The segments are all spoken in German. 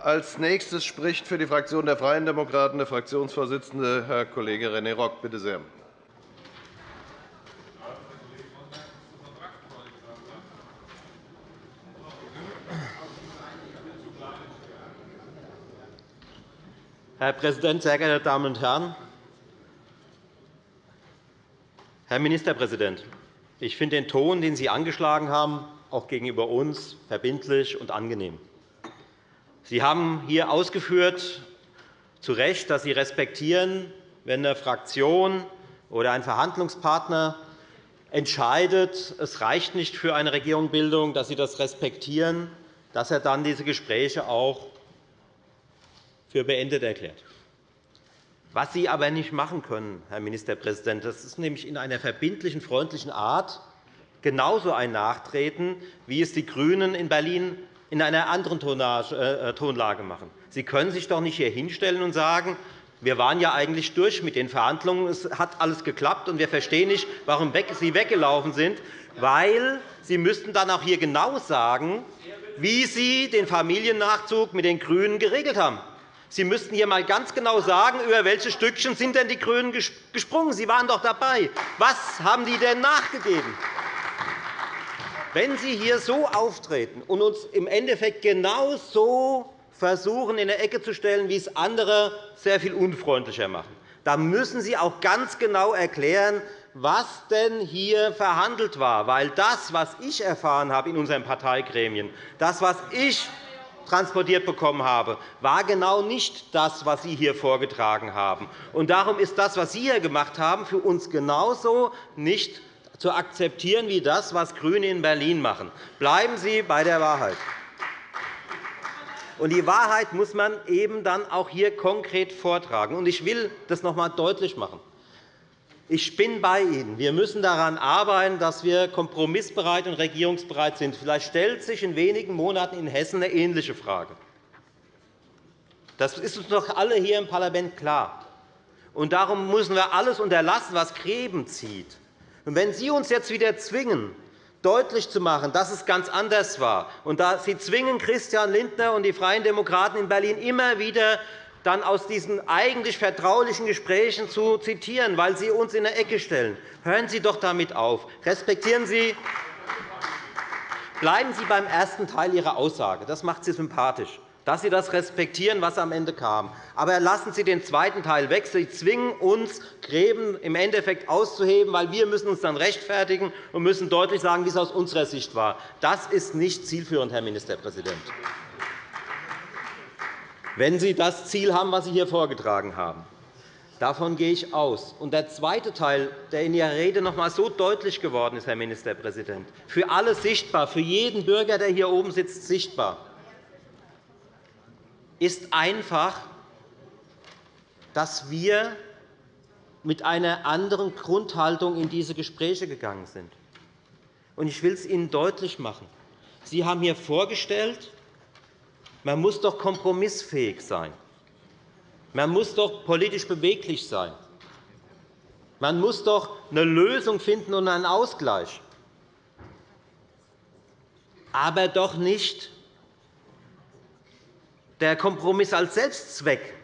Als nächstes spricht für die Fraktion der Freien Demokraten der Fraktionsvorsitzende, Herr Kollege René Rock. Bitte sehr. Herr Präsident, sehr geehrte Damen und Herren! Herr Ministerpräsident, ich finde den Ton, den Sie angeschlagen haben, auch gegenüber uns verbindlich und angenehm. Sie haben hier ausgeführt, zu Recht, dass Sie respektieren, wenn eine Fraktion oder ein Verhandlungspartner entscheidet, es reicht nicht für eine Regierungsbildung, dass Sie das respektieren, dass er dann diese Gespräche auch für beendet erklärt. Was Sie aber nicht machen können, Herr Ministerpräsident, das ist nämlich in einer verbindlichen, freundlichen Art genauso ein Nachtreten, wie es die GRÜNEN in Berlin in einer anderen äh, Tonlage machen. Sie können sich doch nicht hier hinstellen und sagen, wir waren ja eigentlich durch mit den Verhandlungen, es hat alles geklappt, und wir verstehen nicht, warum Sie weggelaufen sind, weil Sie müssten dann auch hier genau sagen, wie Sie den Familiennachzug mit den GRÜNEN geregelt haben. Sie müssten hier einmal ganz genau sagen, über welche Stückchen sind denn die GRÜNEN gesprungen. Sie waren doch dabei. Was haben die denn nachgegeben? Wenn Sie hier so auftreten und uns im Endeffekt genau so versuchen, in eine Ecke zu stellen, wie es andere sehr viel unfreundlicher machen, dann müssen Sie auch ganz genau erklären, was denn hier verhandelt war. Weil das, was ich erfahren habe in unseren Parteigremien, das, was ich transportiert bekommen habe, war genau nicht das, was Sie hier vorgetragen haben. Und darum ist das, was Sie hier gemacht haben, für uns genauso nicht zu akzeptieren wie das, was GRÜNE in Berlin machen. Bleiben Sie bei der Wahrheit. Die Wahrheit muss man eben dann auch hier konkret vortragen. Ich will das noch einmal deutlich machen. Ich bin bei Ihnen. Wir müssen daran arbeiten, dass wir kompromissbereit und regierungsbereit sind. Vielleicht stellt sich in wenigen Monaten in Hessen eine ähnliche Frage. Das ist uns doch alle hier im Parlament klar. Darum müssen wir alles unterlassen, was Gräben zieht. Wenn Sie uns jetzt wieder zwingen, deutlich zu machen, dass es ganz anders war, und Sie zwingen Christian Lindner und die Freien Demokraten in Berlin immer wieder dann aus diesen eigentlich vertraulichen Gesprächen zu zitieren, weil Sie uns in eine Ecke stellen. Hören Sie doch damit auf. Respektieren Sie Bleiben Sie beim ersten Teil Ihrer Aussage. Das macht Sie sympathisch, dass Sie das respektieren, was am Ende kam. Aber lassen Sie den zweiten Teil weg. Sie zwingen uns, Gräben im Endeffekt auszuheben, weil wir müssen uns dann rechtfertigen und müssen deutlich sagen, wie es aus unserer Sicht war. Das ist nicht zielführend, Herr Ministerpräsident wenn Sie das Ziel haben, was Sie hier vorgetragen haben. Davon gehe ich aus. Und der zweite Teil, der in Ihrer Rede noch einmal so deutlich geworden ist, Herr Ministerpräsident, für alle sichtbar, für jeden Bürger, der hier oben sitzt, sichtbar, ist einfach, dass wir mit einer anderen Grundhaltung in diese Gespräche gegangen sind. Ich will es Ihnen deutlich machen. Sie haben hier vorgestellt, man muss doch kompromissfähig sein. Man muss doch politisch beweglich sein. Man muss doch eine Lösung finden und einen Ausgleich. Aber doch nicht der Kompromiss als Selbstzweck.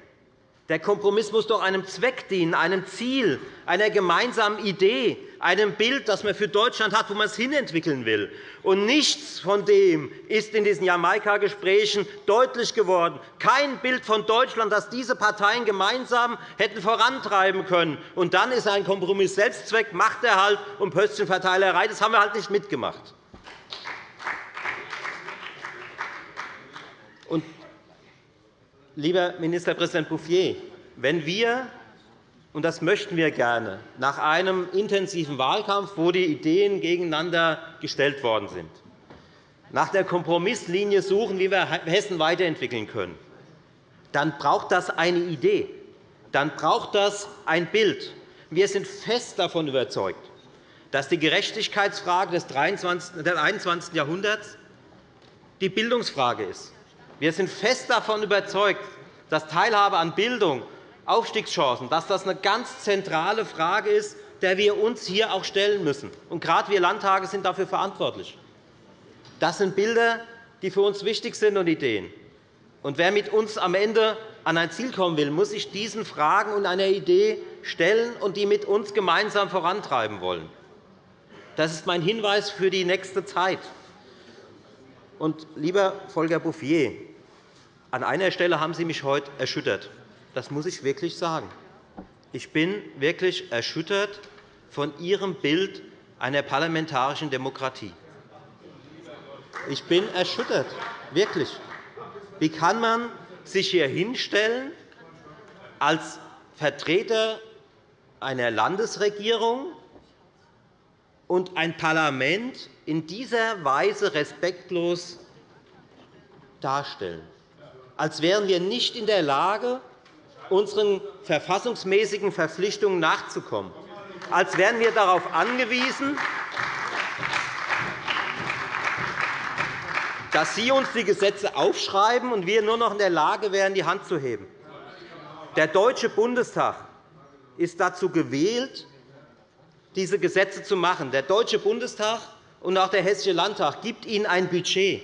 Der Kompromiss muss doch einem Zweck dienen, einem Ziel, einer gemeinsamen Idee, einem Bild, das man für Deutschland hat, wo man es hinentwickeln will. Und nichts von dem ist in diesen Jamaika-Gesprächen deutlich geworden. Kein Bild von Deutschland, das diese Parteien gemeinsam hätten vorantreiben können. Und dann ist ein Kompromiss Selbstzweck, Machterhalt und Pöstchenverteilerei. Das haben wir halt nicht mitgemacht. Und, lieber Ministerpräsident Bouffier, wenn wir und das möchten wir gerne, nach einem intensiven Wahlkampf, wo die Ideen gegeneinander gestellt worden sind, nach der Kompromisslinie suchen, wie wir Hessen weiterentwickeln können, dann braucht das eine Idee, dann braucht das ein Bild. Wir sind fest davon überzeugt, dass die Gerechtigkeitsfrage des 21. Jahrhunderts die Bildungsfrage ist. Wir sind fest davon überzeugt, dass Teilhabe an Bildung Aufstiegschancen, dass das eine ganz zentrale Frage ist, der wir uns hier auch stellen müssen. Und gerade wir Landtage sind dafür verantwortlich. Das sind Bilder, die für uns wichtig sind und Ideen. Und wer mit uns am Ende an ein Ziel kommen will, muss sich diesen Fragen und einer Idee stellen und die mit uns gemeinsam vorantreiben wollen. Das ist mein Hinweis für die nächste Zeit. Und, lieber Volker Bouffier, an einer Stelle haben Sie mich heute erschüttert. Das muss ich wirklich sagen. Ich bin wirklich erschüttert von Ihrem Bild einer parlamentarischen Demokratie. Ich bin erschüttert, wirklich. Wie kann man sich hier hinstellen als Vertreter einer Landesregierung und ein Parlament in dieser Weise respektlos darstellen, als wären wir nicht in der Lage, unseren verfassungsmäßigen Verpflichtungen nachzukommen, als wären wir darauf angewiesen, dass Sie uns die Gesetze aufschreiben und wir nur noch in der Lage wären, die Hand zu heben. Der Deutsche Bundestag ist dazu gewählt, diese Gesetze zu machen. Der Deutsche Bundestag und auch der Hessische Landtag gibt Ihnen ein Budget,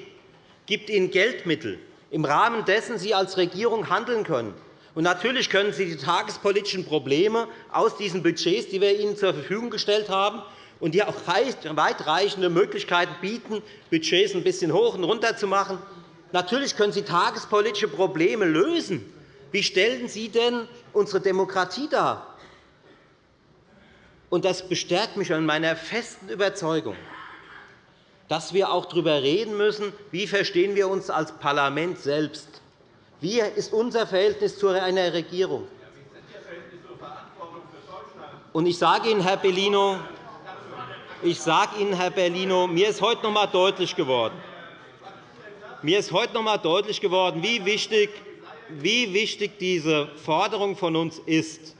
gibt Ihnen Geldmittel, im Rahmen dessen Sie als Regierung handeln können. Und natürlich können Sie die tagespolitischen Probleme aus diesen Budgets, die wir Ihnen zur Verfügung gestellt haben, und die auch weitreichende Möglichkeiten bieten, Budgets ein bisschen hoch und runter zu machen. Natürlich können Sie tagespolitische Probleme lösen. Wie stellen Sie denn unsere Demokratie dar? das bestärkt mich in meiner festen Überzeugung, dass wir auch darüber reden müssen, wie verstehen wir uns als Parlament selbst Wie ist unser Verhältnis zu einer Regierung? Ich sage Ihnen, Herr Bellino, ich sage Ihnen, Herr Bellino, mir ist heute noch einmal deutlich geworden, mir ist heute noch einmal deutlich geworden, wie wichtig, wie wichtig diese Forderung von uns ist.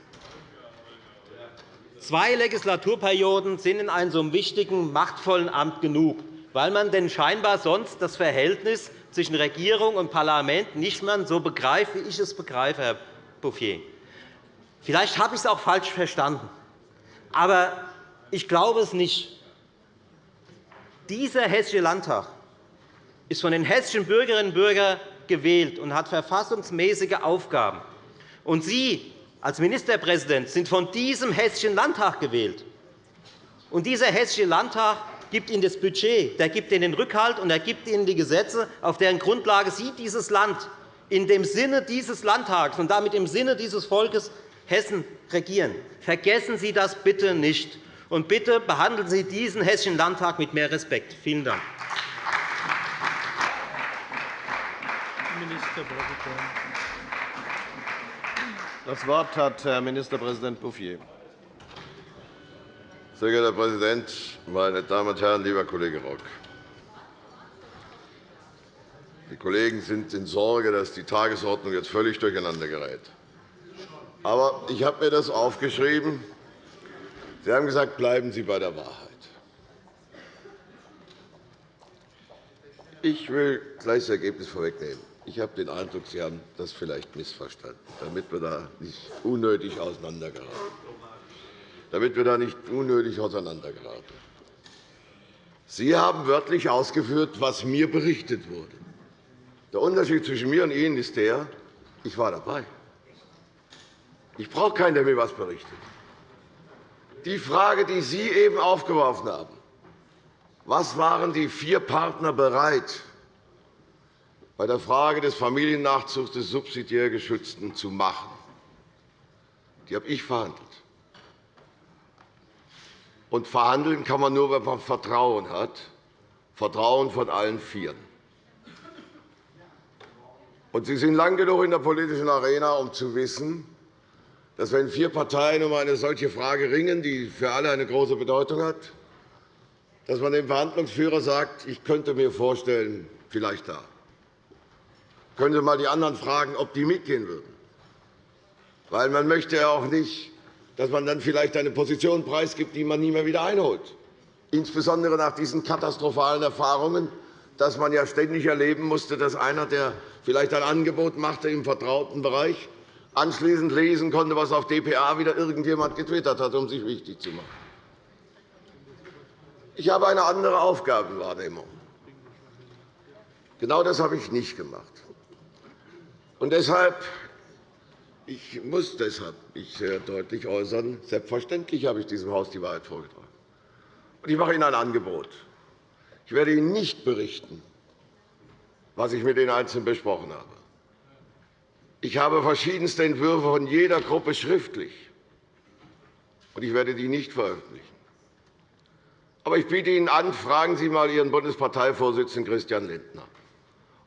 Zwei Legislaturperioden sind in einem so wichtigen, machtvollen Amt genug, weil man denn scheinbar sonst das Verhältnis zwischen Regierung und Parlament nicht mehr so begreift, wie ich es begreife, Herr Bouffier. Vielleicht habe ich es auch falsch verstanden. Aber ich glaube es nicht. Dieser Hessische Landtag ist von den hessischen Bürgerinnen und Bürgern gewählt und hat verfassungsmäßige Aufgaben. Und Sie als Ministerpräsident sind von diesem Hessischen Landtag gewählt. Und dieser Hessische Landtag gibt Ihnen das Budget, der gibt Ihnen den Rückhalt und er gibt Ihnen die Gesetze, auf deren Grundlage Sie dieses Land in dem Sinne dieses Landtags und damit im Sinne dieses Volkes Hessen regieren. Vergessen Sie das bitte nicht. Und bitte behandeln Sie diesen Hessischen Landtag mit mehr Respekt. Vielen Dank. Das Wort hat Herr Ministerpräsident Bouffier. Sehr geehrter Herr Präsident, meine Damen und Herren, lieber Kollege Rock! Die Kollegen sind in Sorge, dass die Tagesordnung jetzt völlig durcheinander gerät. Aber ich habe mir das aufgeschrieben. Sie haben gesagt, bleiben Sie bei der Wahrheit. Ich will gleich das Ergebnis vorwegnehmen. Ich habe den Eindruck, Sie haben das vielleicht missverstanden, damit wir da nicht unnötig auseinandergeraten damit wir da nicht unnötig auseinandergeraten. Sie haben wörtlich ausgeführt, was mir berichtet wurde. Der Unterschied zwischen mir und Ihnen ist der, ich war dabei. Ich brauche keinen, der mir etwas berichtet. Die Frage, die Sie eben aufgeworfen haben, was waren die vier Partner bereit, bei der Frage des Familiennachzugs des subsidiär Geschützten zu machen, die habe ich verhandelt. Und verhandeln kann man nur, wenn man Vertrauen hat, Vertrauen von allen Vieren. Und Sie sind lang genug in der politischen Arena, um zu wissen, dass, wenn vier Parteien um eine solche Frage ringen, die für alle eine große Bedeutung hat, dass man dem Verhandlungsführer sagt, ich könnte mir vorstellen, vielleicht da. Können Sie einmal die anderen fragen, ob die mitgehen würden. Weil man möchte ja auch nicht dass man dann vielleicht eine Position preisgibt, die man nie mehr wieder einholt, insbesondere nach diesen katastrophalen Erfahrungen, dass man ja ständig erleben musste, dass einer, der vielleicht ein Angebot machte im vertrauten Bereich, anschließend lesen konnte, was auf dpa wieder irgendjemand getwittert hat, um sich wichtig zu machen. Ich habe eine andere Aufgabenwahrnehmung. Genau das habe ich nicht gemacht. Und deshalb ich muss deshalb mich sehr deutlich äußern. Selbstverständlich habe ich diesem Haus die Wahrheit vorgetragen. Und ich mache Ihnen ein Angebot. Ich werde Ihnen nicht berichten, was ich mit den Einzelnen besprochen habe. Ich habe verschiedenste Entwürfe von jeder Gruppe schriftlich, und ich werde die nicht veröffentlichen. Aber ich biete Ihnen an, fragen Sie einmal Ihren Bundesparteivorsitzenden Christian Lindner,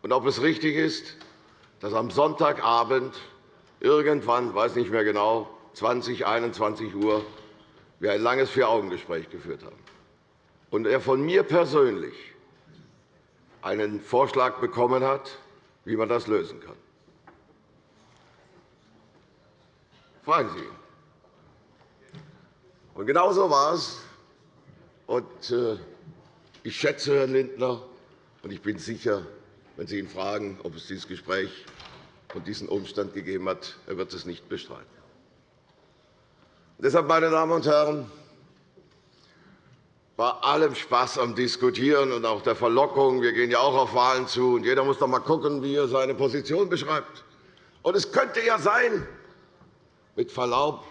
und ob es richtig ist, dass am Sonntagabend irgendwann, weiß nicht mehr genau, 20, 21 Uhr, wir ein langes Vier-Augen-Gespräch geführt haben und er von mir persönlich einen Vorschlag bekommen hat, wie man das lösen kann. Fragen Sie ihn. Und genau war es. Und, äh, ich schätze Herrn Lindner, und ich bin sicher, wenn Sie ihn fragen, ob es dieses Gespräch und diesen Umstand gegeben hat, er wird es nicht bestreiten. Deshalb, meine Damen und Herren, bei allem Spaß am Diskutieren und auch der Verlockung, wir gehen ja auch auf Wahlen zu, und jeder muss doch einmal schauen, wie er seine Position beschreibt. Und es könnte ja sein, mit Verlaub,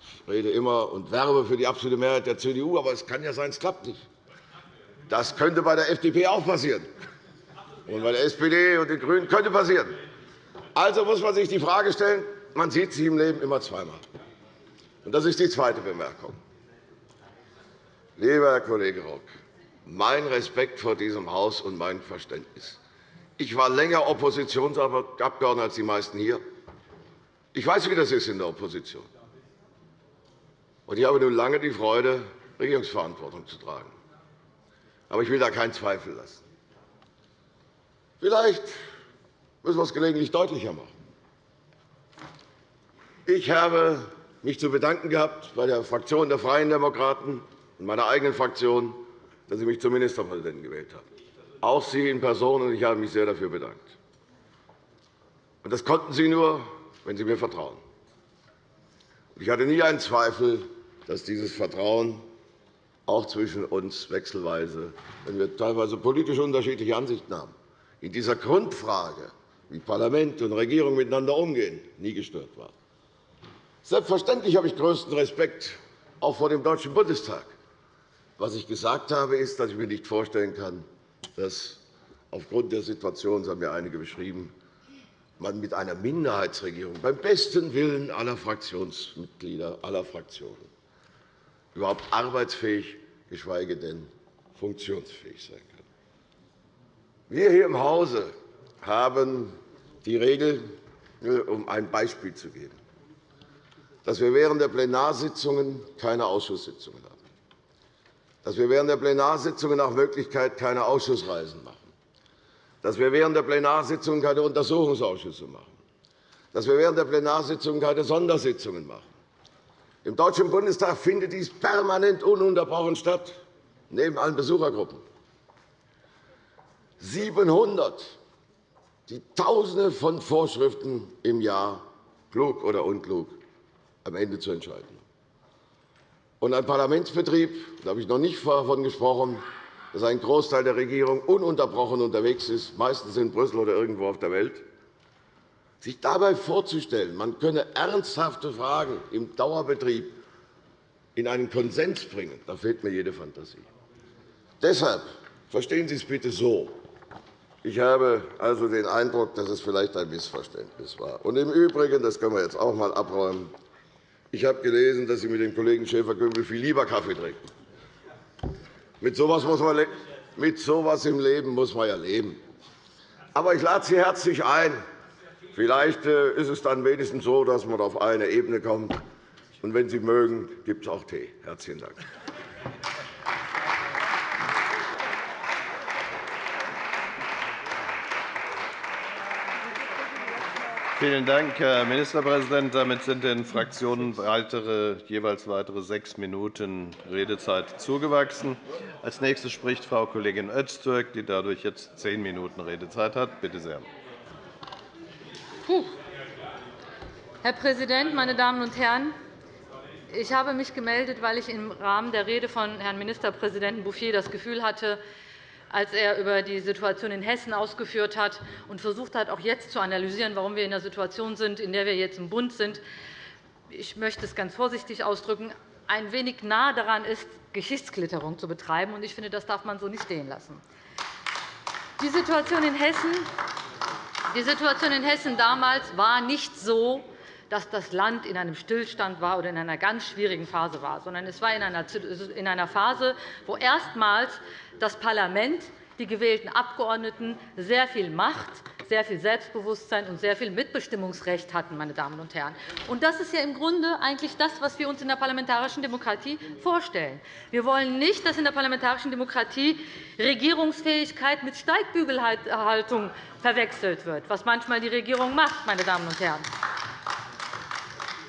ich rede immer und werbe für die absolute Mehrheit der CDU, aber es kann ja sein, es klappt nicht. Das könnte bei der FDP auch passieren. Und bei der SPD und den GRÜNEN könnte passieren. Also muss man sich die Frage stellen, man sieht sich im Leben immer zweimal. Und das ist die zweite Bemerkung. Lieber Herr Kollege Rock, mein Respekt vor diesem Haus und mein Verständnis. Ich war länger Oppositionsabgeordneter als die meisten hier. Ich weiß, wie das ist in der Opposition. Und ich habe nun lange die Freude, Regierungsverantwortung zu tragen. Aber ich will da keinen Zweifel lassen. Vielleicht müssen wir es gelegentlich deutlicher machen. Ich habe mich zu bedanken gehabt bei der Fraktion der Freien Demokraten und meiner eigenen Fraktion, dass Sie mich zum Ministerpräsidenten gewählt haben. Auch Sie in Person, und ich habe mich sehr dafür bedankt. Das konnten Sie nur, wenn Sie mir vertrauen. Ich hatte nie einen Zweifel, dass dieses Vertrauen auch zwischen uns wechselweise, wenn wir teilweise politisch unterschiedliche Ansichten haben, in dieser Grundfrage wie Parlament und Regierung miteinander umgehen, nie gestört war. Selbstverständlich habe ich größten Respekt auch vor dem Deutschen Bundestag. Was ich gesagt habe, ist, dass ich mir nicht vorstellen kann, dass aufgrund der Situation, das haben ja einige beschrieben, man mit einer Minderheitsregierung beim besten Willen aller Fraktionsmitglieder aller Fraktionen überhaupt arbeitsfähig, geschweige denn funktionsfähig sein kann. Wir hier im Hause haben die Regel, um ein Beispiel zu geben, dass wir während der Plenarsitzungen keine Ausschusssitzungen haben, dass wir während der Plenarsitzungen nach Möglichkeit keine Ausschussreisen machen, dass wir während der Plenarsitzungen keine Untersuchungsausschüsse machen, dass wir während der Plenarsitzungen keine Sondersitzungen machen. Im Deutschen Bundestag findet dies permanent ununterbrochen statt, neben allen Besuchergruppen. 700 die Tausende von Vorschriften im Jahr, klug oder unklug, am Ende zu entscheiden. Und ein Parlamentsbetrieb, da habe ich noch nicht davon gesprochen, dass ein Großteil der Regierung ununterbrochen unterwegs ist, meistens in Brüssel oder irgendwo auf der Welt, sich dabei vorzustellen, man könne ernsthafte Fragen im Dauerbetrieb in einen Konsens bringen, da fehlt mir jede Fantasie. Deshalb verstehen Sie es bitte so. Ich habe also den Eindruck, dass es vielleicht ein Missverständnis war. Und Im Übrigen, das können wir jetzt auch einmal abräumen, ich habe gelesen, dass Sie mit dem Kollegen Schäfer-Gümbel viel lieber Kaffee trinken. Mit so etwas im Leben muss man ja leben. Aber ich lade Sie herzlich ein. Vielleicht äh, ist es dann wenigstens so, dass man auf eine Ebene kommt. Und wenn Sie mögen, gibt es auch Tee. Herzlichen Dank. Vielen Dank, Herr Ministerpräsident. Damit sind den Fraktionen weitere, jeweils weitere sechs Minuten Redezeit zugewachsen. Als nächste spricht Frau Kollegin Öztürk, die dadurch jetzt zehn Minuten Redezeit hat. Bitte sehr. Herr Präsident, meine Damen und Herren! Ich habe mich gemeldet, weil ich im Rahmen der Rede von Herrn Ministerpräsidenten Bouffier das Gefühl hatte, als er über die Situation in Hessen ausgeführt hat und versucht hat, auch jetzt zu analysieren, warum wir in der Situation sind, in der wir jetzt im Bund sind. Ich möchte es ganz vorsichtig ausdrücken, ein wenig nah daran ist, Geschichtsklitterung zu betreiben. Ich finde, das darf man so nicht stehen lassen. Die Situation in Hessen, die Situation in Hessen damals war nicht so, dass das Land in einem Stillstand war oder in einer ganz schwierigen Phase war, sondern es war in einer Phase, wo erstmals das Parlament, die gewählten Abgeordneten sehr viel Macht, sehr viel Selbstbewusstsein und sehr viel Mitbestimmungsrecht hatten. Meine Damen und Herren. Das ist ja im Grunde eigentlich das, was wir uns in der parlamentarischen Demokratie vorstellen. Wir wollen nicht, dass in der parlamentarischen Demokratie Regierungsfähigkeit mit Steigbügelhaltung verwechselt wird, was manchmal die Regierung macht. Meine Damen und Herren.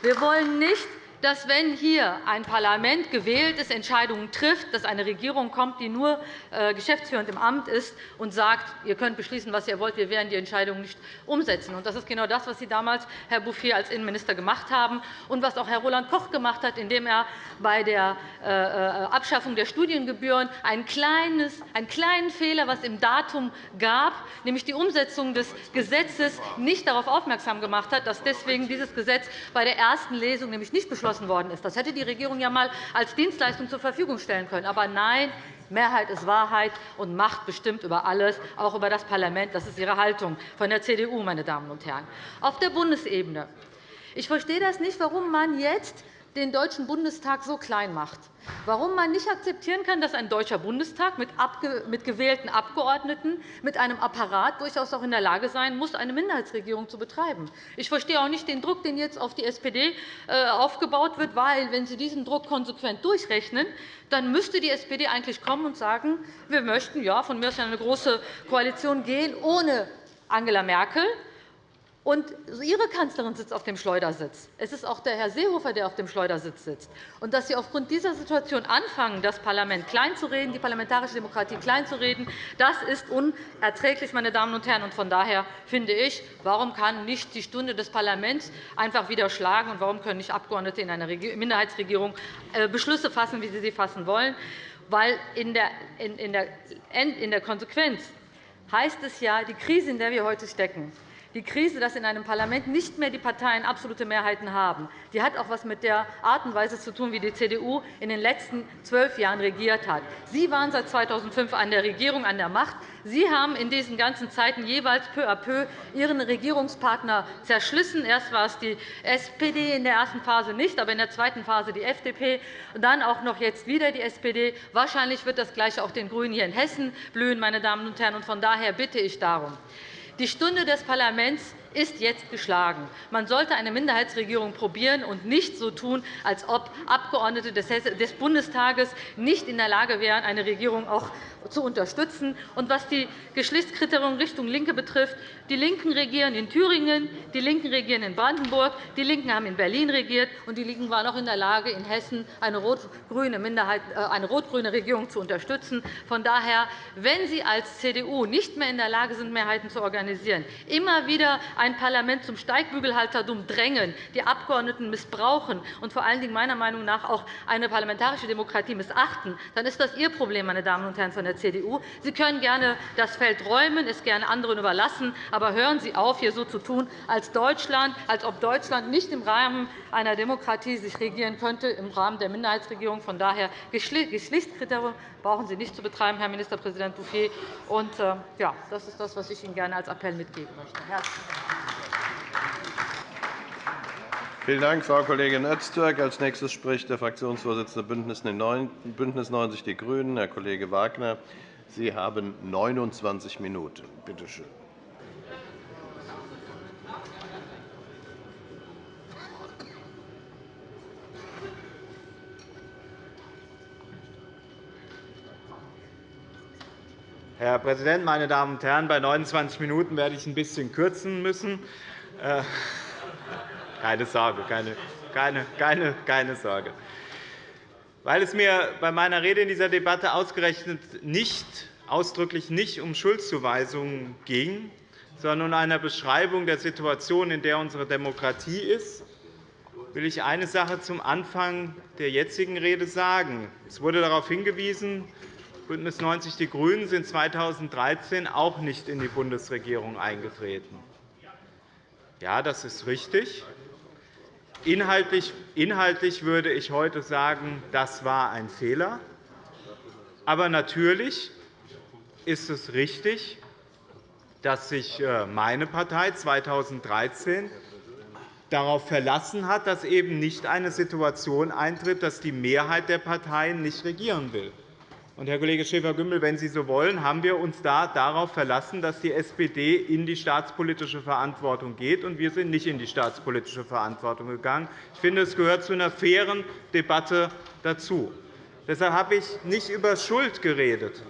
Wir wollen nicht, dass, wenn hier ein Parlament gewählt ist, Entscheidungen trifft, dass eine Regierung kommt, die nur äh, geschäftsführend im Amt ist und sagt, ihr könnt beschließen, was ihr wollt, wir werden die Entscheidungen nicht umsetzen. Das ist genau das, was Sie damals, Herr Bouffier, als Innenminister gemacht haben und was auch Herr Roland Koch gemacht hat, indem er bei der äh, äh, Abschaffung der Studiengebühren einen kleinen Fehler, was im Datum gab, nämlich die Umsetzung des Gesetzes, nicht darauf aufmerksam gemacht hat, dass deswegen dieses Gesetz bei der ersten Lesung nämlich nicht beschlossen beschlossen worden ist. Das hätte die Regierung ja einmal als Dienstleistung zur Verfügung stellen können. Aber nein, Mehrheit ist Wahrheit, und Macht bestimmt über alles, auch über das Parlament. Das ist Ihre Haltung von der CDU, meine Damen und Herren. Auf der Bundesebene. Ich verstehe das nicht, warum man jetzt den Deutschen Bundestag so klein macht. Warum man nicht akzeptieren kann, dass ein Deutscher Bundestag mit gewählten Abgeordneten, mit einem Apparat durchaus auch in der Lage sein muss, eine Minderheitsregierung zu betreiben. Ich verstehe auch nicht den Druck, den jetzt auf die SPD äh, aufgebaut wird, weil, wenn Sie diesen Druck konsequent durchrechnen, dann müsste die SPD eigentlich kommen und sagen, wir möchten ja, von mir aus eine große Koalition gehen ohne Angela Merkel und Ihre Kanzlerin sitzt auf dem Schleudersitz. Es ist auch der Herr Seehofer, der auf dem Schleudersitz sitzt. Und dass Sie aufgrund dieser Situation anfangen, das Parlament kleinzureden, die parlamentarische Demokratie kleinzureden, das ist unerträglich, meine Damen und Herren. Und von daher finde ich, warum kann nicht die Stunde des Parlaments einfach wieder schlagen, und warum können nicht Abgeordnete in einer Minderheitsregierung äh, Beschlüsse fassen, wie sie sie fassen wollen? Weil in der Konsequenz heißt es ja, die Krise, in der wir heute stecken, die Krise, dass in einem Parlament nicht mehr die Parteien absolute Mehrheiten haben, die hat auch etwas mit der Art und Weise zu tun, wie die CDU in den letzten zwölf Jahren regiert hat. Sie waren seit 2005 an der Regierung, an der Macht. Sie haben in diesen ganzen Zeiten jeweils peu à peu Ihren Regierungspartner zerschlissen. Erst war es die SPD in der ersten Phase nicht, aber in der zweiten Phase die FDP, und dann auch noch jetzt wieder die SPD. Wahrscheinlich wird das Gleiche auch den GRÜNEN hier in Hessen blühen. Meine Damen und Herren. Von daher bitte ich darum, die Stunde des Parlaments ist jetzt geschlagen. Man sollte eine Minderheitsregierung probieren und nicht so tun, als ob Abgeordnete des Bundestages nicht in der Lage wären, eine Regierung auch zu unterstützen. Und was die Geschlechtskriterium Richtung LINKE betrifft, die LINKEN regieren in Thüringen, die LINKEN regieren in Brandenburg, die LINKEN haben in Berlin regiert, und die LINKEN waren auch in der Lage, in Hessen eine rot-grüne äh, Regierung zu unterstützen. Von daher, wenn Sie als CDU nicht mehr in der Lage sind, Mehrheiten zu organisieren, immer wieder ein Parlament zum Steigbügelhaltertum drängen, die Abgeordneten missbrauchen und vor allen Dingen meiner Meinung nach auch eine parlamentarische Demokratie missachten, dann ist das Ihr Problem, meine Damen und Herren von der CDU. Sie können gerne das Feld räumen, es gerne anderen überlassen, aber hören Sie auf, hier so zu tun, als, Deutschland, als ob Deutschland nicht im Rahmen einer Demokratie sich regieren könnte, im Rahmen der Minderheitsregierung. Von daher Geschlechtskriterien brauchen Sie nicht zu betreiben, Herr Ministerpräsident Bouffier. Und, äh, ja, das ist das, was ich Ihnen gerne als Appell mitgeben möchte. Vielen Dank, Frau Kollegin Öztürk. Als nächstes spricht der Fraktionsvorsitzende BÜNDNIS 90 die GRÜNEN, Herr Kollege Wagner. Sie haben 29 Minuten. Bitte schön. Herr Präsident, meine Damen und Herren! Bei 29 Minuten werde ich ein bisschen kürzen müssen. Äh, keine Sorge, keine, keine, keine, keine Sorge. Weil es mir bei meiner Rede in dieser Debatte ausgerechnet nicht, ausdrücklich nicht um Schuldzuweisungen ging, sondern um eine Beschreibung der Situation, in der unsere Demokratie ist, will ich eine Sache zum Anfang der jetzigen Rede sagen. Es wurde darauf hingewiesen, BÜNDNIS 90 die GRÜNEN sind 2013 auch nicht in die Bundesregierung eingetreten. Ja, das ist richtig. Inhaltlich, inhaltlich würde ich heute sagen, das war ein Fehler. Aber natürlich ist es richtig, dass sich äh, meine Partei 2013 darauf verlassen hat, dass eben nicht eine Situation eintritt, dass die Mehrheit der Parteien nicht regieren will. Herr Kollege Schäfer-Gümbel, wenn Sie so wollen, haben wir uns da darauf verlassen, dass die SPD in die staatspolitische Verantwortung geht, und wir sind nicht in die staatspolitische Verantwortung gegangen. Ich finde, es gehört zu einer fairen Debatte dazu. Deshalb habe ich nicht über Schuld geredet.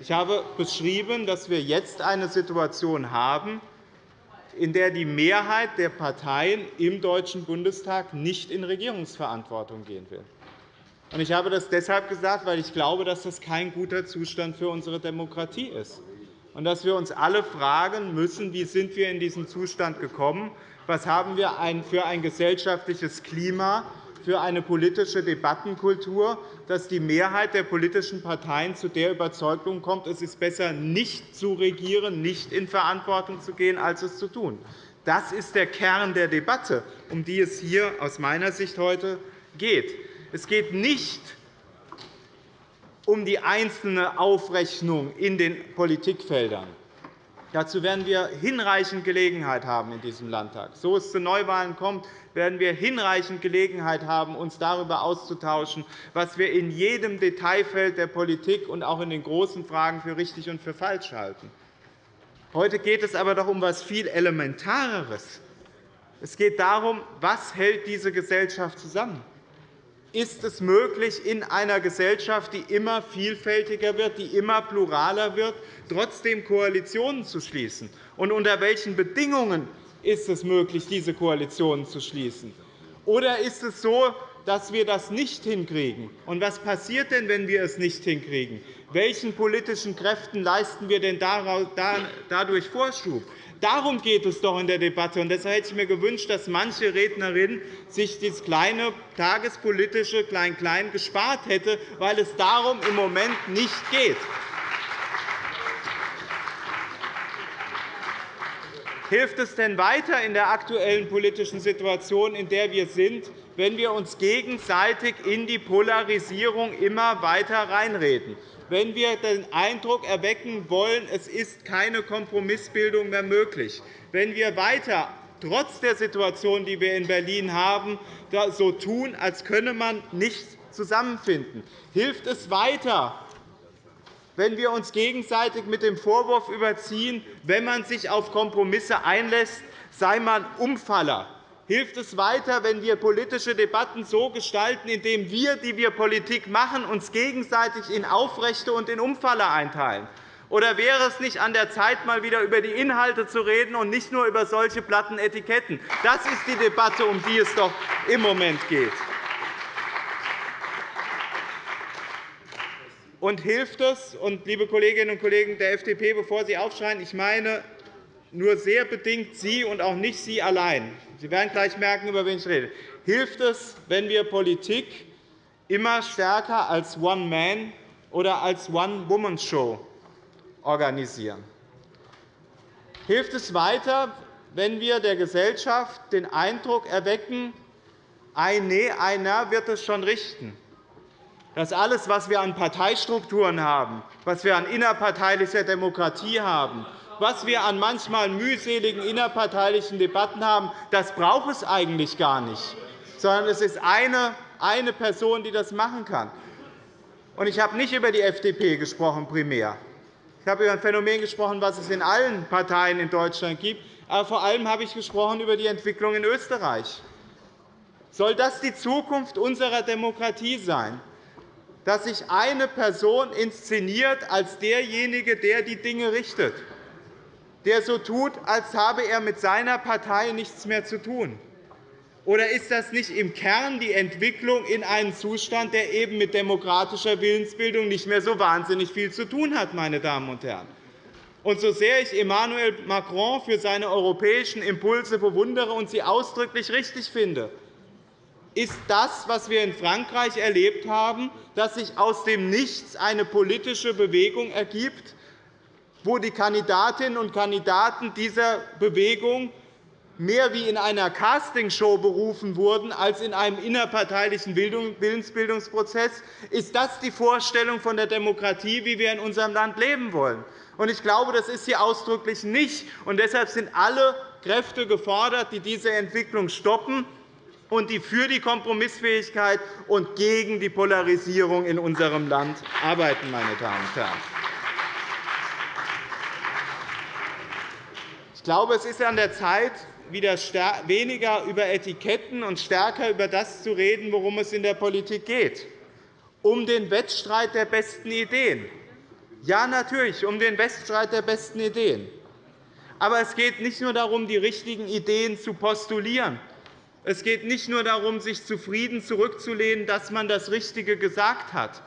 Ich habe beschrieben, dass wir jetzt eine Situation haben, in der die Mehrheit der Parteien im Deutschen Bundestag nicht in Regierungsverantwortung gehen will. Ich habe das deshalb gesagt, weil ich glaube, dass das kein guter Zustand für unsere Demokratie ist und dass wir uns alle fragen müssen, wie sind wir in diesen Zustand gekommen, was haben wir für ein gesellschaftliches Klima, für eine politische Debattenkultur, dass die Mehrheit der politischen Parteien zu der Überzeugung kommt, es ist besser, nicht zu regieren, nicht in Verantwortung zu gehen, als es zu tun. Das ist der Kern der Debatte, um die es hier aus meiner Sicht heute geht. Es geht nicht um die einzelne Aufrechnung in den Politikfeldern. Dazu werden wir hinreichend Gelegenheit haben in diesem Landtag. So es zu Neuwahlen kommt, werden wir hinreichend Gelegenheit haben, uns darüber auszutauschen, was wir in jedem Detailfeld der Politik und auch in den großen Fragen für richtig und für falsch halten. Heute geht es aber doch um etwas viel Elementareres. Es geht darum, was hält diese Gesellschaft zusammen ist es möglich, in einer Gesellschaft, die immer vielfältiger wird, die immer pluraler wird, trotzdem Koalitionen zu schließen? Und unter welchen Bedingungen ist es möglich, diese Koalitionen zu schließen? Oder ist es so, dass wir das nicht hinkriegen? Und was passiert denn, wenn wir es nicht hinkriegen? Welchen politischen Kräften leisten wir denn dadurch Vorschub? Darum geht es doch in der Debatte. Und deshalb hätte ich mir gewünscht, dass manche Rednerin sich das kleine tagespolitische Klein-Klein gespart hätte, weil es darum im Moment nicht geht. Hilft es denn weiter in der aktuellen politischen Situation, in der wir sind, wenn wir uns gegenseitig in die Polarisierung immer weiter reinreden? wenn wir den Eindruck erwecken wollen, es ist keine Kompromissbildung mehr möglich, wenn wir weiter trotz der Situation, die wir in Berlin haben, so tun, als könne man nicht zusammenfinden. Hilft es weiter, wenn wir uns gegenseitig mit dem Vorwurf überziehen, wenn man sich auf Kompromisse einlässt, sei man Umfaller, hilft es weiter, wenn wir politische Debatten so gestalten, indem wir, die wir Politik machen, uns gegenseitig in Aufrechte und in Umfalle einteilen? Oder wäre es nicht an der Zeit, einmal wieder über die Inhalte zu reden und nicht nur über solche platten Etiketten? Das ist die Debatte, um die es doch im Moment geht. Und hilft es, und, liebe Kolleginnen und Kollegen der FDP, bevor Sie aufschreien, ich meine nur sehr bedingt Sie und auch nicht Sie allein. Sie werden gleich merken, über wen ich rede. Hilft es, wenn wir Politik immer stärker als One-Man- oder als One-Woman-Show organisieren? Hilft es weiter, wenn wir der Gesellschaft den Eindruck erwecken, nee, einer wird es schon richten, dass alles, was wir an Parteistrukturen haben, was wir an innerparteilicher Demokratie haben, was wir an manchmal mühseligen innerparteilichen Debatten haben, das braucht es eigentlich gar nicht, sondern es ist eine, eine Person, die das machen kann. Ich habe nicht über die FDP gesprochen, primär. Ich habe über ein Phänomen gesprochen, das es in allen Parteien in Deutschland gibt. Aber vor allem habe ich gesprochen über die Entwicklung in Österreich. Soll das die Zukunft unserer Demokratie sein, dass sich eine Person inszeniert als derjenige, der die Dinge richtet? Der so tut, als habe er mit seiner Partei nichts mehr zu tun? Oder ist das nicht im Kern die Entwicklung in einen Zustand, der eben mit demokratischer Willensbildung nicht mehr so wahnsinnig viel zu tun hat? Meine Damen und Herren? Und so sehr ich Emmanuel Macron für seine europäischen Impulse bewundere und sie ausdrücklich richtig finde, ist das, was wir in Frankreich erlebt haben, dass sich aus dem Nichts eine politische Bewegung ergibt, wo die Kandidatinnen und Kandidaten dieser Bewegung mehr wie in einer Castingshow berufen wurden als in einem innerparteilichen Willensbildungsprozess. Ist das die Vorstellung von der Demokratie, wie wir in unserem Land leben wollen? Ich glaube, das ist sie ausdrücklich nicht. deshalb sind alle Kräfte gefordert, die diese Entwicklung stoppen und die für die Kompromissfähigkeit und gegen die Polarisierung in unserem Land arbeiten. Meine Damen und Herren. Glaube, es ist an der Zeit, wieder weniger über Etiketten und stärker über das zu reden, worum es in der Politik geht, um den Wettstreit der besten Ideen. Ja, natürlich, um den Wettstreit der besten Ideen. Aber es geht nicht nur darum, die richtigen Ideen zu postulieren. Es geht nicht nur darum, sich zufrieden zurückzulehnen, dass man das Richtige gesagt hat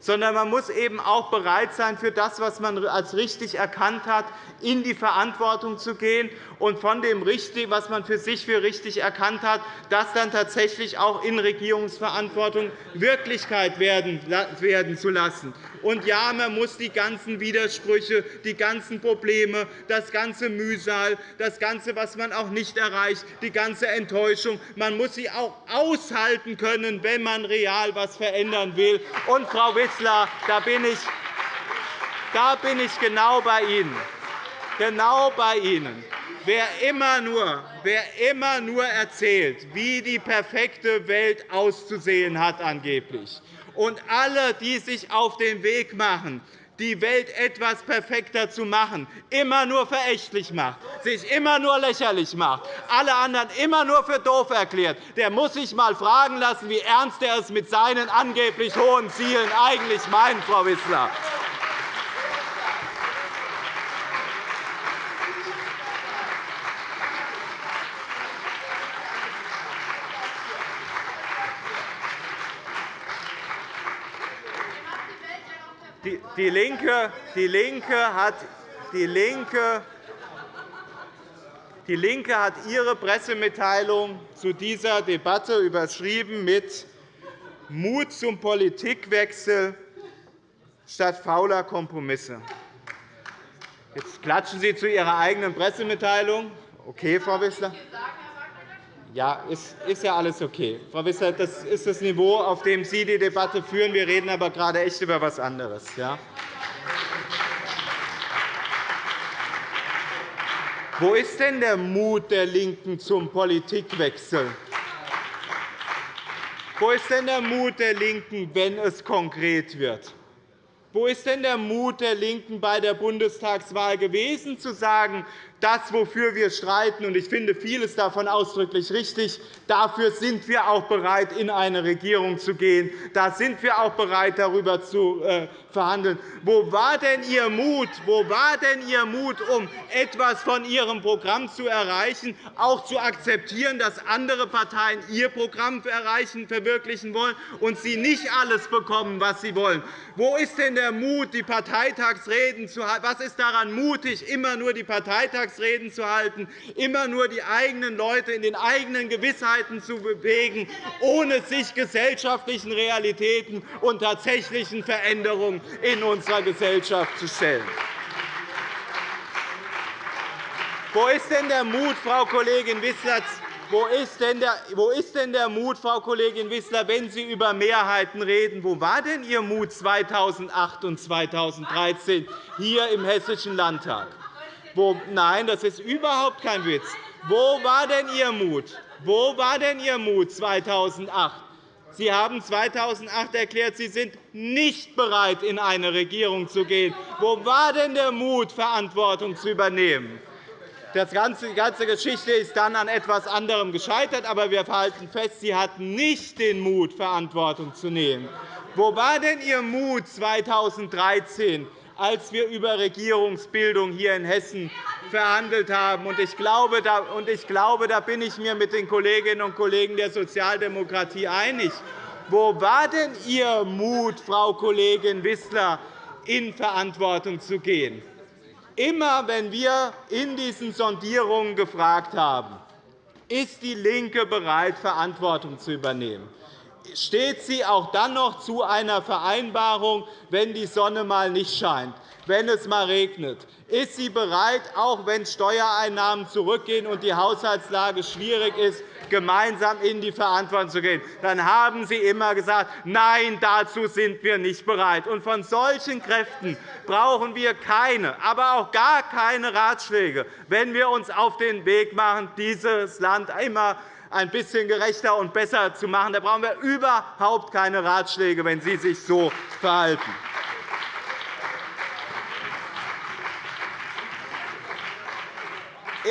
sondern man muss eben auch bereit sein, für das, was man als richtig erkannt hat, in die Verantwortung zu gehen und von dem, was man für sich für richtig erkannt hat, das dann tatsächlich auch in Regierungsverantwortung Wirklichkeit werden zu lassen. Und ja, man muss die ganzen Widersprüche, die ganzen Probleme, das ganze Mühsal, das Ganze, was man auch nicht erreicht, die ganze Enttäuschung, man muss sie auch aushalten können, wenn man real etwas verändern will. Und, Frau Wissler, da bin ich, da bin ich genau bei Ihnen. Genau bei Ihnen. Wer immer, nur, wer immer nur erzählt, wie die perfekte Welt auszusehen hat, angeblich, und alle, die sich auf den Weg machen, die Welt etwas perfekter zu machen, immer nur verächtlich macht, sich immer nur lächerlich macht, alle anderen immer nur für doof erklärt, der muss sich einmal fragen lassen, wie ernst er es mit seinen angeblich hohen Zielen eigentlich meint, Frau Wissler. Die Linke, die Linke hat die Linke die LINKE hat ihre Pressemitteilung zu dieser Debatte überschrieben mit Mut zum Politikwechsel statt fauler Kompromisse. Jetzt klatschen Sie zu Ihrer eigenen Pressemitteilung. Okay, Frau Wissler. Ja, ist, ist ja alles okay. Frau Wissler, das ist das Niveau, auf dem Sie die Debatte führen. Wir reden aber gerade echt über etwas anderes. Ja? Wo ist denn der Mut der LINKEN zum Politikwechsel? Wo ist denn der Mut der LINKEN, wenn es konkret wird? Wo ist denn der Mut der LINKEN bei der Bundestagswahl gewesen, zu sagen, das, wofür wir streiten, und ich finde vieles davon ausdrücklich richtig, dafür sind wir auch bereit, in eine Regierung zu gehen. Da sind wir auch bereit, darüber zu äh, verhandeln. Wo war denn Ihr Mut? Wo war denn Ihr Mut, um etwas von Ihrem Programm zu erreichen, auch zu akzeptieren, dass andere Parteien ihr Programm erreichen, verwirklichen wollen und Sie nicht alles bekommen, was Sie wollen? Wo ist denn der Mut, die Parteitagsreden zu halten? Was ist daran mutig, immer nur die Parteitagsreden Sonntagsreden zu halten, immer nur die eigenen Leute in den eigenen Gewissheiten zu bewegen, ohne sich gesellschaftlichen Realitäten und tatsächlichen Veränderungen in unserer Gesellschaft zu stellen. Wo ist denn der Mut, Frau Kollegin Wissler, wo ist, denn der, Mut, Frau Kollegin Wissler, wenn Sie über Mehrheiten reden? Wo war denn Ihr Mut 2008 und 2013 hier im Hessischen Landtag? Wo, nein, das ist überhaupt kein Witz. Wo war denn Ihr Mut? Wo war denn Ihr Mut 2008? Sie haben 2008 erklärt, Sie sind nicht bereit, in eine Regierung zu gehen. Wo war denn der Mut, Verantwortung zu übernehmen? Die ganze Geschichte ist dann an etwas anderem gescheitert, aber wir halten fest, Sie hatten nicht den Mut, Verantwortung zu nehmen. Wo war denn Ihr Mut 2013, als wir über Regierungsbildung hier in Hessen verhandelt haben. Ich glaube, da bin ich mir mit den Kolleginnen und Kollegen der Sozialdemokratie einig. Wo war denn Ihr Mut, Frau Kollegin Wissler, in Verantwortung zu gehen? Immer, wenn wir in diesen Sondierungen gefragt haben, Ist DIE LINKE bereit, Verantwortung zu übernehmen? Steht sie auch dann noch zu einer Vereinbarung, wenn die Sonne mal nicht scheint, wenn es mal regnet? Ist sie bereit, auch wenn Steuereinnahmen zurückgehen und die Haushaltslage schwierig ist, gemeinsam in die Verantwortung zu gehen? Dann haben Sie immer gesagt, nein, dazu sind wir nicht bereit. Und von solchen Kräften brauchen wir keine, aber auch gar keine Ratschläge, wenn wir uns auf den Weg machen, dieses Land immer ein bisschen gerechter und besser zu machen. Da brauchen wir überhaupt keine Ratschläge, wenn Sie sich so verhalten.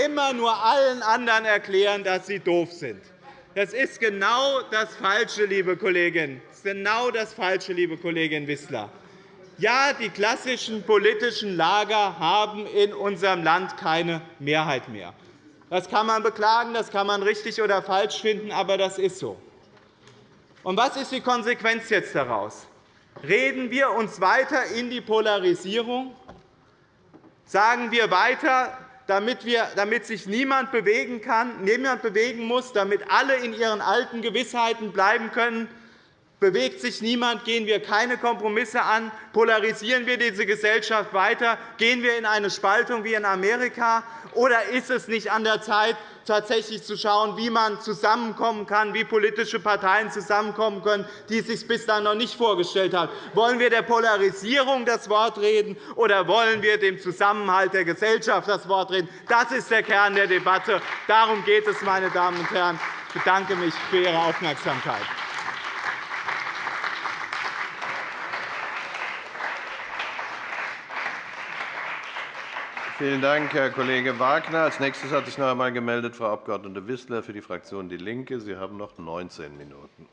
immer nur allen anderen erklären, dass sie doof sind. Das ist genau das Falsche, liebe Kollegin. Das ist genau das Falsche, liebe Kollegin Wissler. Ja, die klassischen politischen Lager haben in unserem Land keine Mehrheit mehr. Das kann man beklagen, das kann man richtig oder falsch finden, aber das ist so. Und was ist die Konsequenz jetzt daraus? Reden wir uns weiter in die Polarisierung? Sagen wir weiter, damit, wir, damit sich niemand bewegen kann, niemand bewegen muss, damit alle in ihren alten Gewissheiten bleiben können, Bewegt sich niemand, gehen wir keine Kompromisse an, polarisieren wir diese Gesellschaft weiter, gehen wir in eine Spaltung wie in Amerika, oder ist es nicht an der Zeit, tatsächlich zu schauen, wie man zusammenkommen kann, wie politische Parteien zusammenkommen können, die es sich bislang noch nicht vorgestellt haben? Wollen wir der Polarisierung das Wort reden, oder wollen wir dem Zusammenhalt der Gesellschaft das Wort reden? Das ist der Kern der Debatte. Darum geht es, meine Damen und Herren. Ich bedanke mich für Ihre Aufmerksamkeit. Vielen Dank, Herr Kollege Wagner. Als nächstes hat sich noch einmal gemeldet Frau Abg. Wissler für die Fraktion DIE LINKE. Sie haben noch 19 Minuten.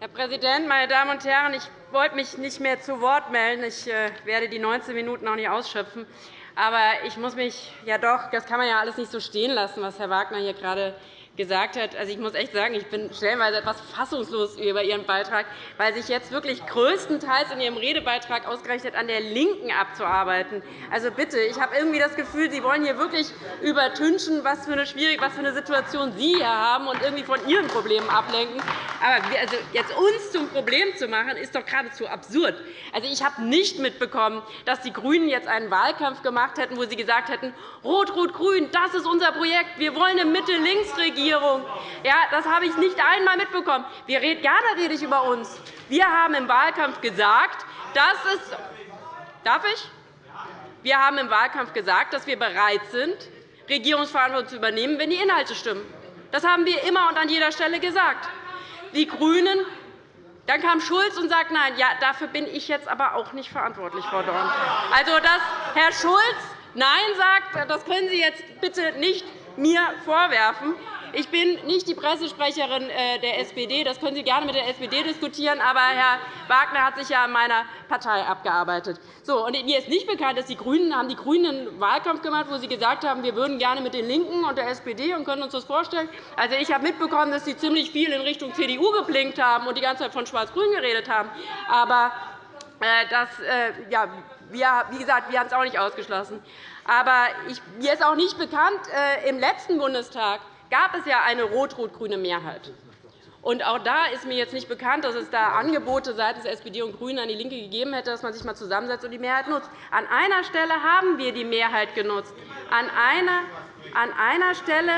Herr Präsident, meine Damen und Herren! Ich wollte mich nicht mehr zu Wort melden. Ich äh, werde die 19 Minuten auch nicht ausschöpfen. Aber ich muss mich ja doch, das kann man ja alles nicht so stehen lassen, was Herr Wagner hier gerade gesagt hat. Also, ich muss echt sagen, ich bin stellenweise etwas fassungslos über Ihren Beitrag, weil sich jetzt wirklich größtenteils in Ihrem Redebeitrag ausgerechnet an der LINKEN abzuarbeiten. Also bitte, ich habe irgendwie das Gefühl, Sie wollen hier wirklich übertünchen, was für eine, schwierige, was für eine Situation Sie hier haben und irgendwie von Ihren Problemen ablenken. Aber also jetzt uns zum Problem zu machen, ist doch geradezu absurd. Also, ich habe nicht mitbekommen, dass die GRÜNEN jetzt einen Wahlkampf gemacht hätten, wo sie gesagt hätten, Rot-Rot-Grün, das ist unser Projekt, wir wollen eine Mitte-Links-Regierung. Regierung. Ja, das habe ich nicht einmal mitbekommen. Wir reden, da rede ich über uns. Wir haben im Wahlkampf gesagt, dass es Darf ich? Wir haben im Wahlkampf gesagt, dass wir bereit sind, Regierungsverantwortung zu übernehmen, wenn die Inhalte stimmen. Das haben wir immer und an jeder Stelle gesagt. Die GRÜNEN dann kam Schulz und sagte, nein, ja, dafür bin ich jetzt aber auch nicht verantwortlich, Frau Dorn. Also, dass Herr Schulz Nein sagt, das können Sie jetzt bitte nicht mir vorwerfen. Ich bin nicht die Pressesprecherin äh, der SPD. Das können Sie gerne mit der SPD diskutieren. Aber Herr Wagner hat sich ja in meiner Partei abgearbeitet. So, und mir ist nicht bekannt, dass die GRÜNEN haben die GRÜNEN einen Wahlkampf gemacht, wo sie gesagt haben, wir würden gerne mit den LINKEN und der SPD und können uns das vorstellen. Also, ich habe mitbekommen, dass Sie ziemlich viel in Richtung CDU geblinkt haben und die ganze Zeit von Schwarz-Grün geredet haben. Aber äh, das, äh, ja, wir, wie gesagt, wir haben es auch nicht ausgeschlossen. Aber ich, mir ist auch nicht bekannt, im letzten Bundestag gab es ja eine rot-rot-grüne Mehrheit. Und auch da ist mir jetzt nicht bekannt, dass es da Angebote seitens der SPD und GRÜNEN an die LINKE gegeben hätte, dass man sich einmal zusammensetzt und die Mehrheit nutzt. An einer Stelle haben wir die Mehrheit genutzt. An einer, an einer Stelle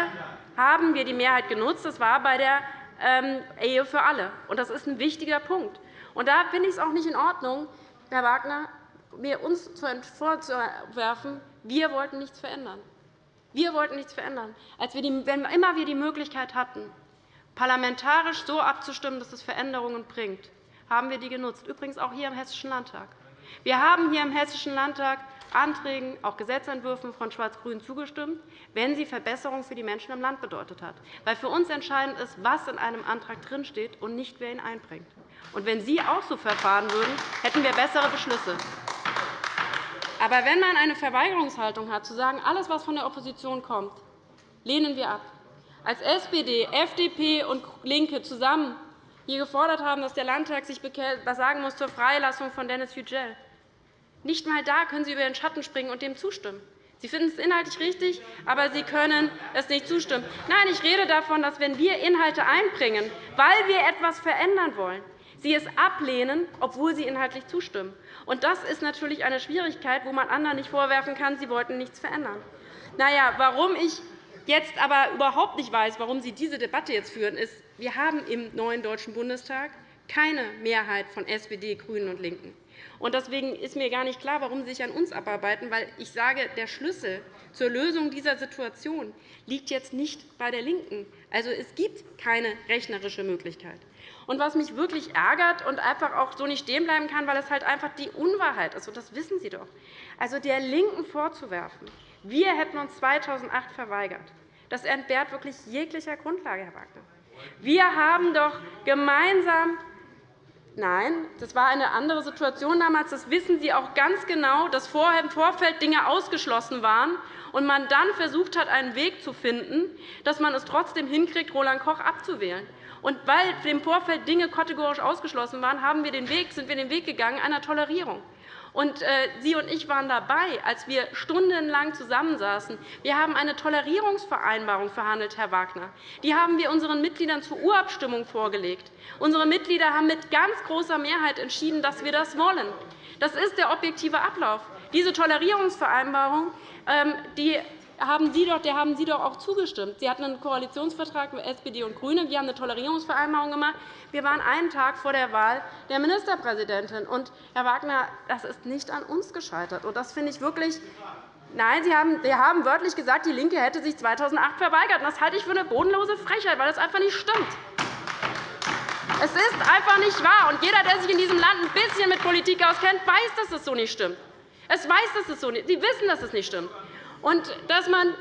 haben wir die Mehrheit genutzt. Das war bei der ähm, Ehe für alle. Und das ist ein wichtiger Punkt. Und da finde ich es auch nicht in Ordnung, Herr Wagner, mir uns vorzuwerfen, wir wollten nichts verändern. Wir wollten nichts verändern. Als wir die, wenn immer wir die Möglichkeit hatten, parlamentarisch so abzustimmen, dass es Veränderungen bringt, haben wir die genutzt, übrigens auch hier im Hessischen Landtag. Wir haben hier im Hessischen Landtag Anträgen, auch Gesetzentwürfen von Schwarz-Grün zugestimmt, wenn sie Verbesserungen für die Menschen im Land bedeutet hat. Weil für uns entscheidend ist, was in einem Antrag drinsteht und nicht, wer ihn einbringt. Und wenn Sie auch so verfahren würden, hätten wir bessere Beschlüsse. Aber wenn man eine Verweigerungshaltung hat, zu sagen, alles, was von der Opposition kommt, lehnen wir ab, als SPD, FDP und LINKE zusammen hier gefordert haben, dass der Landtag sich sagen muss zur Freilassung von Dennis Yücel, Nicht einmal da können Sie über den Schatten springen und dem zustimmen. Sie finden es inhaltlich richtig, aber Sie können es nicht zustimmen. Nein, ich rede davon, dass, wenn wir Inhalte einbringen, weil wir etwas verändern wollen, Sie es ablehnen, obwohl Sie inhaltlich zustimmen. Und das ist natürlich eine Schwierigkeit, wo man anderen nicht vorwerfen kann, sie wollten nichts verändern. Na warum ich jetzt aber überhaupt nicht weiß, warum Sie diese Debatte jetzt führen, ist, wir haben im neuen Deutschen Bundestag keine Mehrheit von SPD, GRÜNEN und LINKEN. Deswegen ist mir gar nicht klar, warum Sie sich an uns abarbeiten. Weil ich sage, der Schlüssel zur Lösung dieser Situation liegt jetzt nicht bei der LINKEN. Also, es gibt keine rechnerische Möglichkeit. Und was mich wirklich ärgert und einfach auch so nicht stehen bleiben kann, weil es halt einfach die Unwahrheit ist, und das wissen Sie doch, also der LINKEN vorzuwerfen, wir hätten uns 2008 verweigert, das entbehrt wirklich jeglicher Grundlage, Herr Wagner. Wir haben doch gemeinsam Nein, das war eine andere Situation damals. Das wissen Sie auch ganz genau, dass vorher im Vorfeld Dinge ausgeschlossen waren und man dann versucht hat, einen Weg zu finden, dass man es trotzdem hinkriegt, Roland Koch abzuwählen. Und weil im Vorfeld Dinge kategorisch ausgeschlossen waren, haben wir den Weg, sind wir den Weg gegangen einer Tolerierung. Und, äh, Sie und ich waren dabei, als wir stundenlang zusammensaßen. Wir haben eine Tolerierungsvereinbarung verhandelt, Herr Wagner. Die haben wir unseren Mitgliedern zur Urabstimmung vorgelegt. Unsere Mitglieder haben mit ganz großer Mehrheit entschieden, dass wir das wollen. Das ist der objektive Ablauf. Diese Tolerierungsvereinbarung ähm, die haben Sie doch, der haben Sie doch auch zugestimmt. Sie hatten einen Koalitionsvertrag mit SPD und GRÜNEN. Wir haben eine Tolerierungsvereinbarung gemacht. Wir waren einen Tag vor der Wahl der Ministerpräsidentin. Und, Herr Wagner, das ist nicht an uns gescheitert. Und das finde ich wirklich Nein, Sie haben, Sie haben wörtlich gesagt, DIE LINKE hätte sich 2008 verweigert. Das halte ich für eine bodenlose Frechheit, weil das einfach nicht stimmt. Es ist einfach nicht wahr. Und jeder, der sich in diesem Land ein bisschen mit Politik auskennt, weiß, dass das so nicht stimmt. Es weiß, dass es so nicht. Sie wissen, dass es nicht stimmt. Und dass man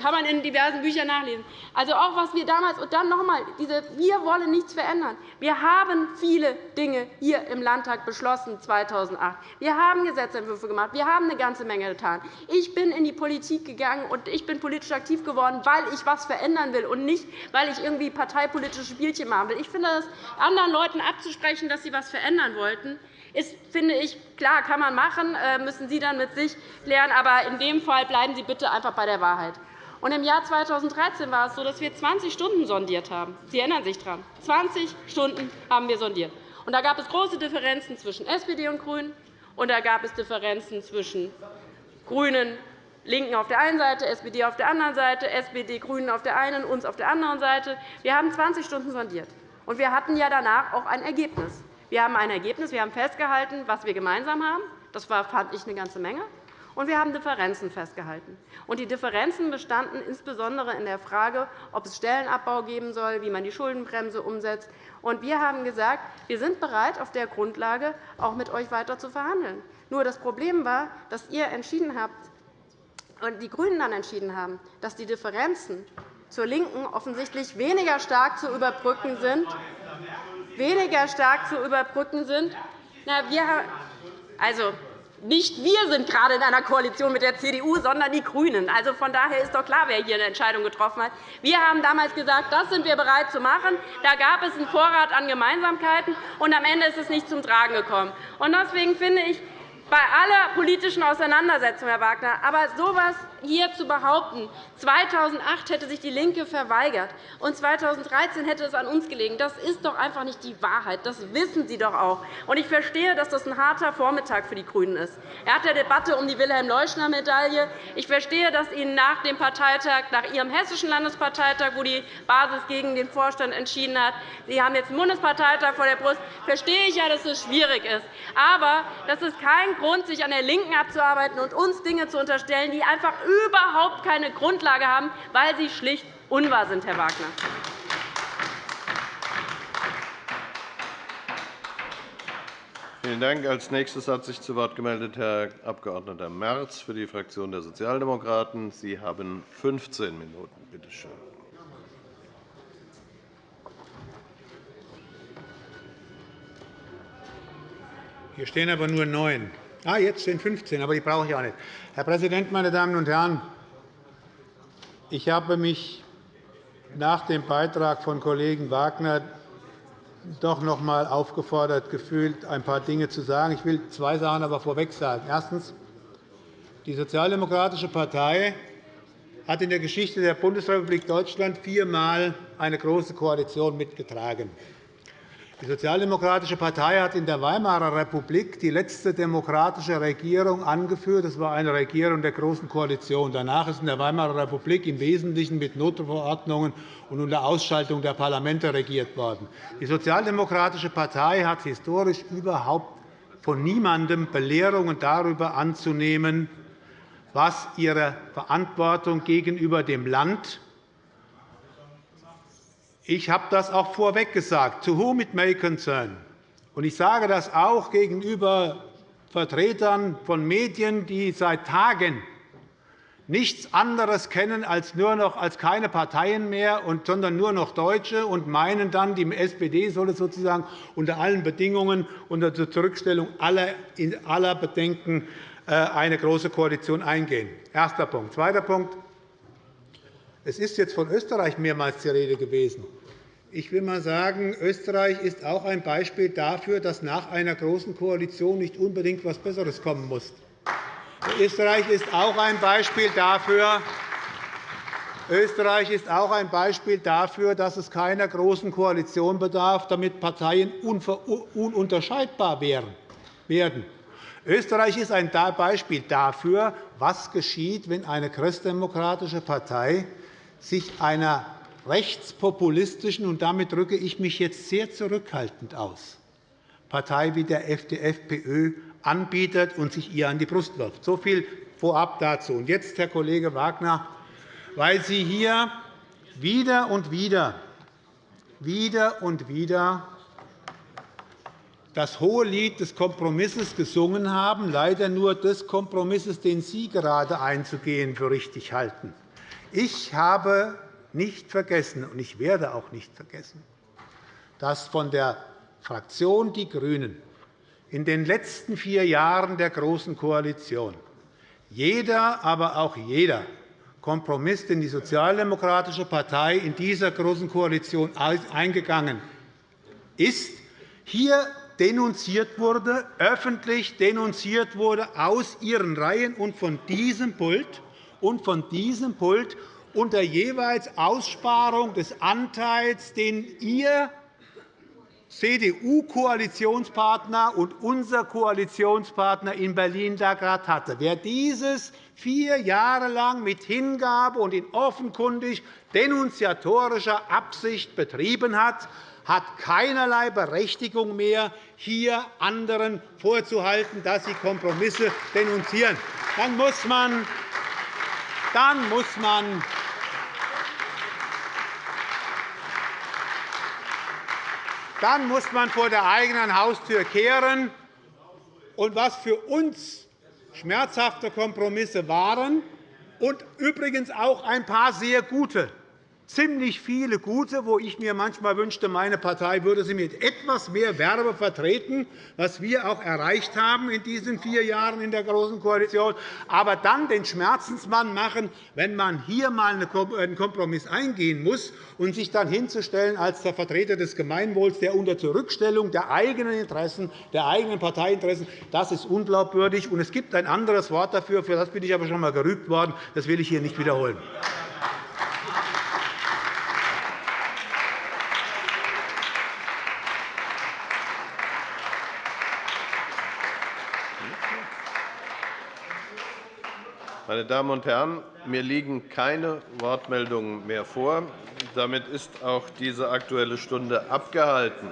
kann man in diversen Büchern nachlesen. Also auch was wir damals und dann noch einmal, diese wir wollen nichts verändern. Wir haben viele Dinge hier im Landtag beschlossen 2008. Wir haben Gesetzentwürfe gemacht. Wir haben eine ganze Menge getan. Ich bin in die Politik gegangen und ich bin politisch aktiv geworden, weil ich etwas verändern will und nicht, weil ich irgendwie parteipolitische Spielchen machen will. Ich finde es anderen Leuten abzusprechen, dass sie etwas verändern wollten, ist, finde ich, klar, kann man machen, äh, müssen Sie dann mit sich klären. Aber in dem Fall bleiben Sie bitte einfach bei der Wahrheit. Und Im Jahr 2013 war es so, dass wir 20 Stunden sondiert haben. Sie erinnern sich daran. 20 Stunden haben wir sondiert. Und da gab es große Differenzen zwischen SPD und GRÜNEN, und da gab es Differenzen zwischen GRÜNEN, LINKEN auf der einen Seite, SPD auf der anderen Seite, SPD, GRÜNEN auf der einen, uns auf der anderen Seite. Wir haben 20 Stunden sondiert. Und wir hatten ja danach auch ein Ergebnis. Wir haben ein Ergebnis. Wir haben festgehalten, was wir gemeinsam haben. Das war, fand ich, eine ganze Menge. Und wir haben Differenzen festgehalten. Und die Differenzen bestanden insbesondere in der Frage, ob es Stellenabbau geben soll, wie man die Schuldenbremse umsetzt. Und wir haben gesagt, wir sind bereit, auf der Grundlage auch mit euch weiter zu verhandeln. Nur das Problem war, dass ihr entschieden habt und die GRÜNEN dann entschieden haben, dass die Differenzen zur LINKEN offensichtlich weniger stark zu überbrücken sind weniger stark zu überbrücken sind? Na, wir, also, nicht wir sind gerade in einer Koalition mit der CDU, sondern die GRÜNEN. Also von daher ist doch klar, wer hier eine Entscheidung getroffen hat. Wir haben damals gesagt, das sind wir bereit zu machen. Da gab es einen Vorrat an Gemeinsamkeiten, und am Ende ist es nicht zum Tragen gekommen. Deswegen finde ich, bei aller politischen Auseinandersetzung, Herr Wagner, aber so etwas hier zu behaupten, 2008 hätte sich DIE LINKE verweigert und 2013 hätte es an uns gelegen, das ist doch einfach nicht die Wahrheit. Das wissen Sie doch auch. Ich verstehe, dass das ein harter Vormittag für die GRÜNEN ist. Nach der Debatte um die Wilhelm-Leuschner-Medaille. Ich verstehe, dass Ihnen nach dem Parteitag, nach Ihrem hessischen Landesparteitag, wo die Basis gegen den Vorstand entschieden hat, Sie haben jetzt einen Bundesparteitag vor der Brust, verstehe ich ja, dass es schwierig ist. Aber das ist kein Grund, sich an der LINKEN abzuarbeiten und uns Dinge zu unterstellen, die einfach überhaupt keine Grundlage haben, weil sie schlicht unwahr sind, Herr Wagner. Vielen Dank. Als nächstes hat sich zu Wort gemeldet Herr Abg. Merz für die Fraktion der Sozialdemokraten. Sie haben 15 Minuten. Bitte schön. Hier stehen aber nur neun. Ah, jetzt sind 15, aber die brauche ich auch nicht. Herr Präsident, meine Damen und Herren! Ich habe mich nach dem Beitrag von Kollegen Wagner doch noch einmal aufgefordert gefühlt, ein paar Dinge zu sagen. Ich will zwei Sachen aber vorweg sagen. Erstens. Die Sozialdemokratische Partei hat in der Geschichte der Bundesrepublik Deutschland viermal eine Große Koalition mitgetragen. Die Sozialdemokratische Partei hat in der Weimarer Republik die letzte demokratische Regierung angeführt. Das war eine Regierung der Großen Koalition. Danach ist in der Weimarer Republik im Wesentlichen mit Notverordnungen und unter Ausschaltung der Parlamente regiert worden. Die Sozialdemokratische Partei hat historisch überhaupt von niemandem Belehrungen darüber anzunehmen, was ihre Verantwortung gegenüber dem Land ich habe das auch vorweg gesagt, to whom it may concern. Und ich sage das auch gegenüber Vertretern von Medien, die seit Tagen nichts anderes kennen als nur noch als keine Parteien mehr, sondern nur noch Deutsche und meinen dann, die SPD solle sozusagen unter allen Bedingungen unter der Zurückstellung aller Bedenken äh, eine große Koalition eingehen. Erster Punkt. Zweiter Punkt. Es ist jetzt von Österreich mehrmals die Rede gewesen. Ich will einmal sagen, Österreich ist auch ein Beispiel dafür, dass nach einer Großen Koalition nicht unbedingt etwas Besseres kommen muss. Österreich ist auch ein Beispiel dafür, Österreich ist auch ein Beispiel dafür, dass es keiner Großen Koalition bedarf, damit Parteien ununterscheidbar werden. Österreich ist ein Beispiel dafür, was geschieht, wenn eine christdemokratische Partei sich einer rechtspopulistischen, und damit drücke ich mich jetzt sehr zurückhaltend aus, Partei wie der FDFPÖ anbietet und sich ihr an die Brust wirft. So viel vorab dazu. Und jetzt, Herr Kollege Wagner, weil Sie hier wieder und wieder, wieder und wieder das hohe Lied des Kompromisses gesungen haben, leider nur des Kompromisses, den Sie gerade einzugehen für richtig halten. Ich habe nicht vergessen, und ich werde auch nicht vergessen, dass von der Fraktion Die GRÜNEN in den letzten vier Jahren der Großen Koalition jeder, aber auch jeder Kompromiss, den die Sozialdemokratische Partei in dieser Großen Koalition eingegangen ist, hier denunziert wurde, öffentlich denunziert wurde aus ihren Reihen und von diesem Pult und von diesem Pult unter jeweils Aussparung des Anteils, den Ihr CDU-Koalitionspartner und unser Koalitionspartner in Berlin da gerade hatte. Wer dieses vier Jahre lang mit Hingabe und in offenkundig denunziatorischer Absicht betrieben hat, hat keinerlei Berechtigung mehr, hier anderen vorzuhalten, dass sie Kompromisse denunzieren. Dann muss man, dann muss man Dann muss man vor der eigenen Haustür kehren. Und was für uns schmerzhafte Kompromisse waren und übrigens auch ein paar sehr gute, ziemlich viele gute, wo ich mir manchmal wünschte, meine Partei würde sie mit etwas mehr Werbe vertreten, was wir auch erreicht haben in diesen vier Jahren in der Großen Koalition, aber dann den Schmerzensmann machen, wenn man hier einmal einen Kompromiss eingehen muss und sich dann hinzustellen als der Vertreter des Gemeinwohls, der unter Zurückstellung der eigenen Interessen, der eigenen Parteiinteressen, das ist unglaubwürdig. Und es gibt ein anderes Wort dafür, für das bin ich aber schon einmal gerügt worden. Das will ich hier nicht wiederholen. Meine Damen und Herren, mir liegen keine Wortmeldungen mehr vor. Damit ist auch diese Aktuelle Stunde abgehalten.